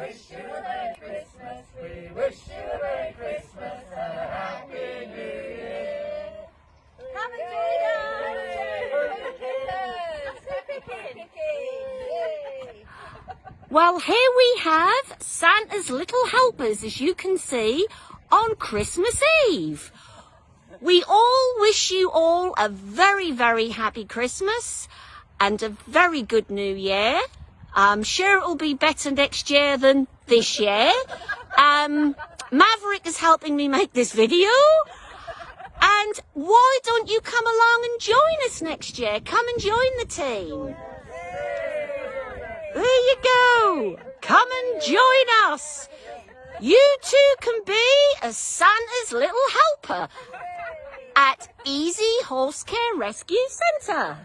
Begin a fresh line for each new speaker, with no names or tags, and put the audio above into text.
wish you a Merry Christmas. We wish you a Merry Christmas and a Happy New Year.
Have a joy
Well, here we have Santa's little helpers, as you can see, on Christmas Eve. We all wish you all a very, very happy Christmas and a very good new year. I'm sure it will be better next year than this year. Um, Maverick is helping me make this video. And why don't you come along and join us next year? Come and join the team. There you go. Come and join us. You too can be a Santa's little helper at Easy Horse Care Rescue Centre.